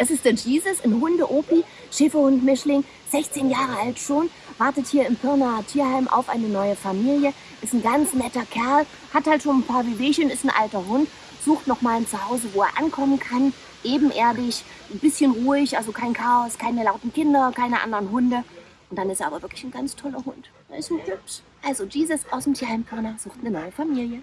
Das ist der Jesus, ein Hunde-Opi, Schäferhund-Mischling, 16 Jahre alt schon, wartet hier im Pirnaer Tierheim auf eine neue Familie, ist ein ganz netter Kerl, hat halt schon ein paar Wehwehchen, ist ein alter Hund, sucht nochmal ein Zuhause, wo er ankommen kann, ebenerdig, ein bisschen ruhig, also kein Chaos, keine lauten Kinder, keine anderen Hunde. Und dann ist er aber wirklich ein ganz toller Hund. Er ist ein Hübsch. Also Jesus aus dem Tierheim Pirna sucht eine neue Familie.